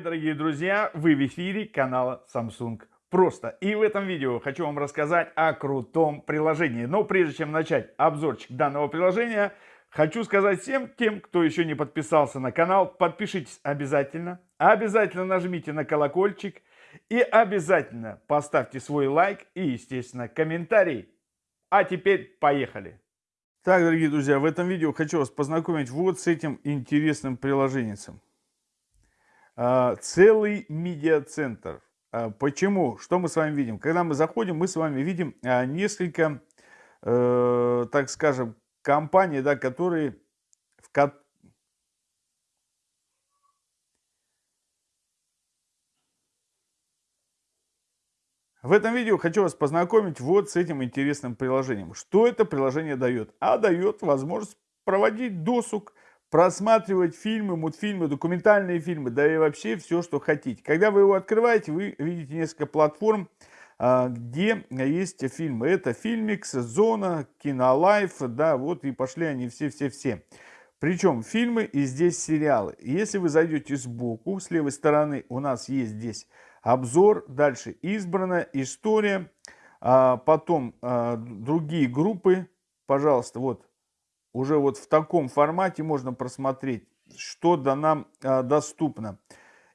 дорогие друзья, вы в эфире канала Samsung Просто. И в этом видео хочу вам рассказать о крутом приложении. Но прежде чем начать обзорчик данного приложения, хочу сказать всем тем, кто еще не подписался на канал, подпишитесь обязательно. Обязательно нажмите на колокольчик и обязательно поставьте свой лайк и, естественно, комментарий. А теперь поехали! Так, дорогие друзья, в этом видео хочу вас познакомить вот с этим интересным приложением. А, целый медиацентр. А, почему? Что мы с вами видим? Когда мы заходим, мы с вами видим а, несколько, э, так скажем, компаний, да, которые в, В этом видео хочу вас познакомить вот с этим интересным приложением. Что это приложение дает? А дает возможность проводить досуг, просматривать фильмы, мультфильмы, документальные фильмы, да и вообще все, что хотите. Когда вы его открываете, вы видите несколько платформ, а, где есть фильмы. Это Фильмикс, Зона, Кинолайф, да, вот и пошли они все-все-все. Причем фильмы и здесь сериалы. Если вы зайдете сбоку, с левой стороны у нас есть здесь обзор, дальше избранная история, а потом а, другие группы, пожалуйста, вот уже вот в таком формате можно просмотреть, что да нам а, доступно.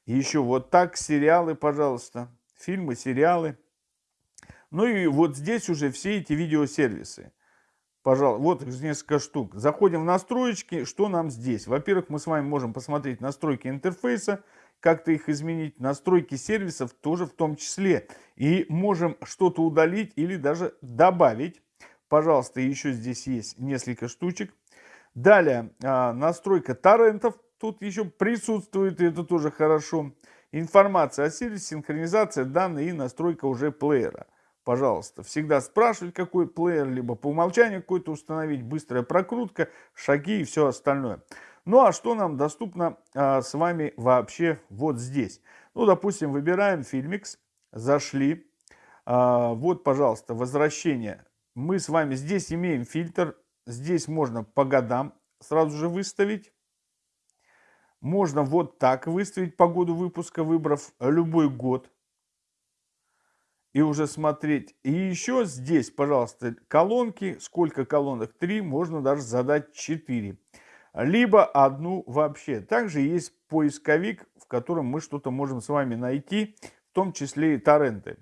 Еще вот так сериалы, пожалуйста, фильмы, сериалы. Ну и вот здесь уже все эти видеосервисы. Пожалуйста, вот несколько штук. Заходим в настроечки, что нам здесь? Во-первых, мы с вами можем посмотреть настройки интерфейса, как-то их изменить, настройки сервисов тоже в том числе. И можем что-то удалить или даже добавить. Пожалуйста, еще здесь есть несколько штучек. Далее, а, настройка торрентов. Тут еще присутствует, и это тоже хорошо. Информация о сервисе, синхронизация данных и настройка уже плеера. Пожалуйста, всегда спрашивать, какой плеер, либо по умолчанию какой-то установить, быстрая прокрутка, шаги и все остальное. Ну а что нам доступно а, с вами вообще вот здесь? Ну, допустим, выбираем фильмикс, зашли. А, вот, пожалуйста, возвращение. Мы с вами здесь имеем фильтр. Здесь можно по годам сразу же выставить. Можно вот так выставить по году выпуска, выбрав любой год. И уже смотреть. И еще здесь, пожалуйста, колонки. Сколько колонок? Три. Можно даже задать 4 либо одну вообще. Также есть поисковик, в котором мы что-то можем с вами найти, в том числе и торренты.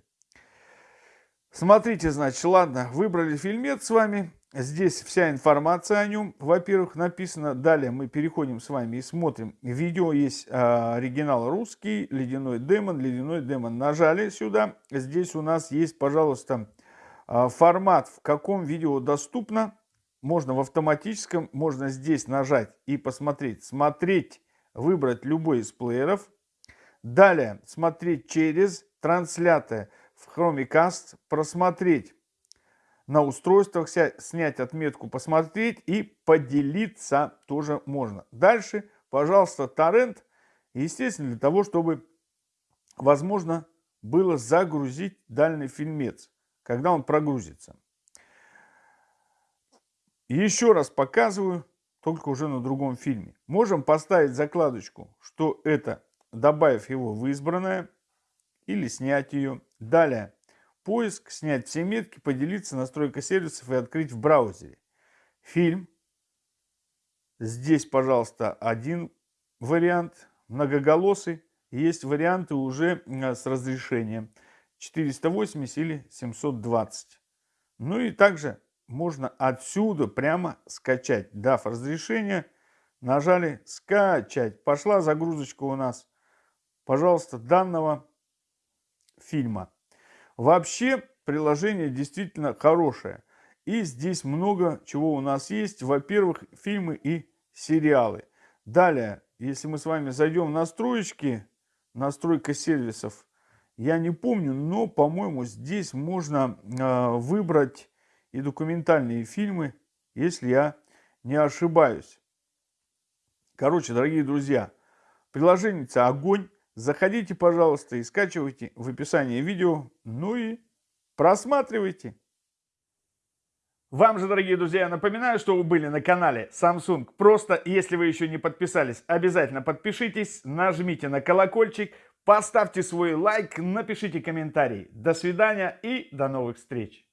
Смотрите, значит, ладно, выбрали фильмец с вами. Здесь вся информация о нем, во-первых, написана. Далее мы переходим с вами и смотрим. Видео есть э, оригинал русский, ледяной демон, ледяной демон. Нажали сюда. Здесь у нас есть, пожалуйста, э, формат, в каком видео доступно можно в автоматическом, можно здесь нажать и посмотреть. Смотреть, выбрать любой из плееров. Далее смотреть через транслятор в Chromecast, просмотреть на устройствах, снять отметку, посмотреть и поделиться тоже можно. Дальше, пожалуйста, торрент. Естественно, для того, чтобы возможно было загрузить данный фильмец, когда он прогрузится. Еще раз показываю, только уже на другом фильме. Можем поставить закладочку, что это, добавив его в избранное, или снять ее. Далее, поиск, снять все метки, поделиться, настройка сервисов и открыть в браузере. Фильм. Здесь, пожалуйста, один вариант, многоголосый. Есть варианты уже э, с разрешением 480 или 720. Ну и также можно отсюда прямо скачать. Дав разрешение, нажали скачать. Пошла загрузочка у нас, пожалуйста, данного фильма. Вообще приложение действительно хорошее. И здесь много чего у нас есть. Во-первых, фильмы и сериалы. Далее, если мы с вами зайдем в настройки, настройка сервисов, я не помню, но, по-моему, здесь можно э, выбрать и документальные фильмы, если я не ошибаюсь. Короче, дорогие друзья, приложение огонь. Заходите, пожалуйста, и скачивайте в описании видео. Ну и просматривайте. Вам же, дорогие друзья, напоминаю, что вы были на канале Samsung. Просто, если вы еще не подписались, обязательно подпишитесь, нажмите на колокольчик, Поставьте свой лайк, напишите комментарий. До свидания и до новых встреч!